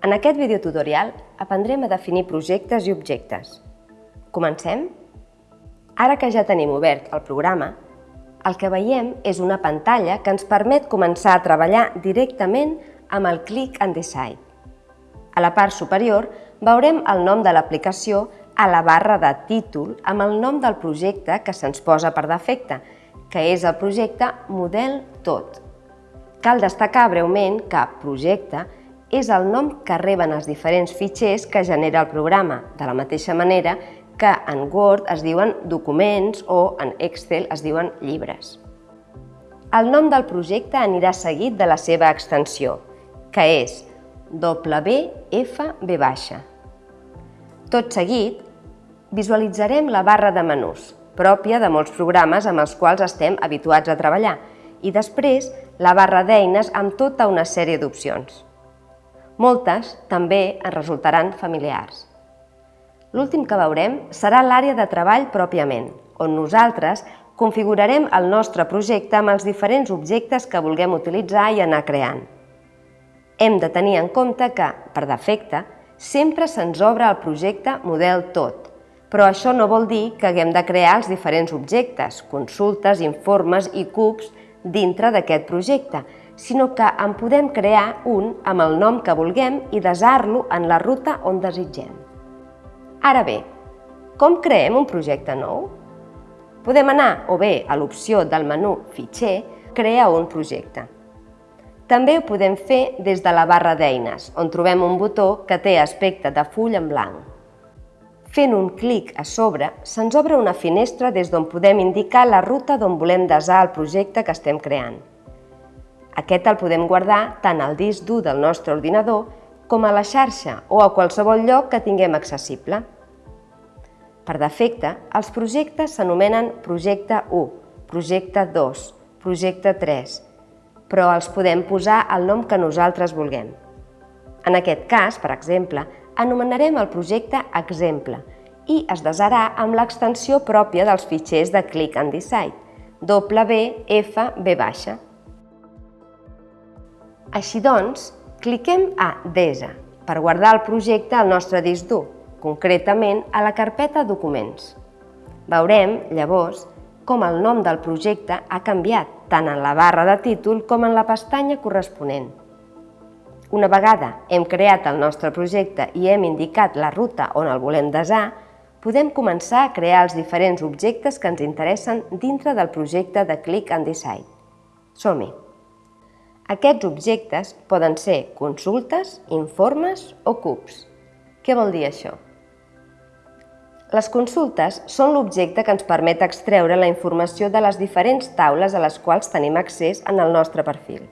En aquest videotutorial aprendrem a definir projectes i objectes. Comencem? Ara que ja tenim obert el programa, el que veiem és una pantalla que ens permet començar a treballar directament amb el Click and Decide. A la part superior veurem el nom de l'aplicació a la barra de títol amb el nom del projecte que se'ns posa per defecte, que és el projecte Model Tot. Cal destacar breument que projecte és el nom que reben els diferents fitxers que genera el programa, de la mateixa manera que en Word es diuen documents o en Excel es diuen llibres. El nom del projecte anirà seguit de la seva extensió, que és WFB. Tot seguit, visualitzarem la barra de menús, pròpia de molts programes amb els quals estem habituats a treballar, i després la barra d'eines amb tota una sèrie d'opcions. Moltes també ens resultaran familiars. L'últim que veurem serà l'àrea de treball pròpiament, on nosaltres configurarem el nostre projecte amb els diferents objectes que vulguem utilitzar i anar creant. Hem de tenir en compte que, per defecte, sempre se'ns obre el projecte Model Tot, però això no vol dir que haguem de crear els diferents objectes, consultes, informes i cubs dintre d'aquest projecte, sinó que en podem crear un amb el nom que vulguem i desar-lo en la ruta on desitgem. Ara bé, com creem un projecte nou? Podem anar o bé a l'opció del menú Fitxer, Crear un projecte. També ho podem fer des de la barra d'eines, on trobem un botó que té aspecte de full en blanc. Fent un clic a sobre, se'ns obre una finestra des d'on podem indicar la ruta d'on volem desar el projecte que estem creant. Aquest el podem guardar tant al disc dur del nostre ordinador com a la xarxa o a qualsevol lloc que tinguem accessible. Per defecte, els projectes s'anomenen projecte 1, projecte 2, projecte 3, però els podem posar el nom que nosaltres vulguem. En aquest cas, per exemple, anomenarem el projecte exemple i es desarà amb l'extensió pròpia dels fitxers de Click and Decide, WFB. Així doncs, cliquem a Desa per guardar el projecte al nostre disc dur, concretament a la carpeta Documents. Veurem, llavors, com el nom del projecte ha canviat tant en la barra de títol com en la pestanya corresponent. Una vegada hem creat el nostre projecte i hem indicat la ruta on el volem desar, podem començar a crear els diferents objectes que ens interessen dintre del projecte de Click and Decide. Som-hi! Aquests objectes poden ser consultes, informes o cubs. Què vol dir això? Les consultes són l'objecte que ens permet extreure la informació de les diferents taules a les quals tenim accés en el nostre perfil.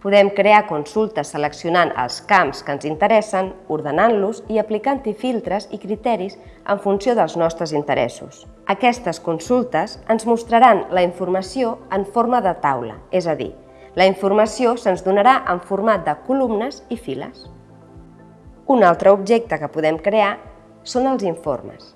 Podem crear consultes seleccionant els camps que ens interessen, ordenant-los i aplicant-hi filtres i criteris en funció dels nostres interessos. Aquestes consultes ens mostraran la informació en forma de taula, és a dir, la informació se'ns donarà en format de columnes i files. Un altre objecte que podem crear són els informes.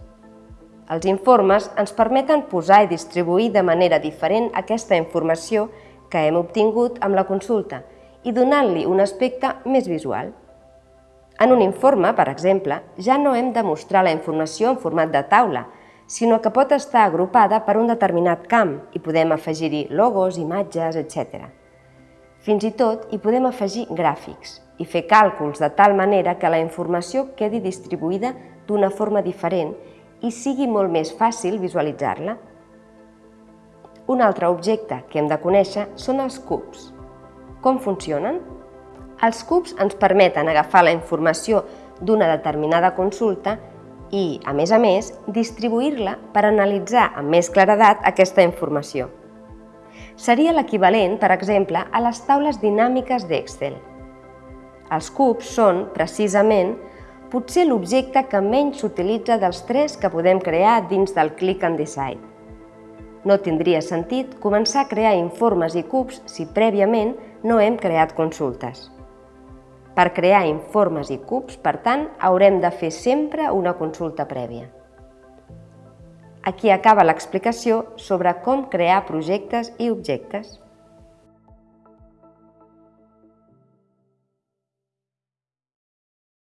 Els informes ens permeten posar i distribuir de manera diferent aquesta informació que hem obtingut amb la consulta i donant-li un aspecte més visual. En un informe, per exemple, ja no hem de mostrar la informació en format de taula, sinó que pot estar agrupada per un determinat camp i podem afegir-hi logos, imatges, etc. Fins i tot hi podem afegir gràfics i fer càlculs de tal manera que la informació quedi distribuïda d'una forma diferent i sigui molt més fàcil visualitzar-la. Un altre objecte que hem de conèixer són els cubs. Com funcionen? Els cubs ens permeten agafar la informació d'una determinada consulta i, a més a més, distribuir-la per analitzar amb més claredat aquesta informació seria l'equivalent, per exemple, a les taules dinàmiques d'Excel. Els cubs són, precisament, potser l'objecte que menys s'utilitza dels tres que podem crear dins del Click and Decide. No tindria sentit començar a crear informes i cubs si prèviament no hem creat consultes. Per crear informes i cubs, per tant, haurem de fer sempre una consulta prèvia. Aquí acaba l'explicació sobre com crear projectes i objectes.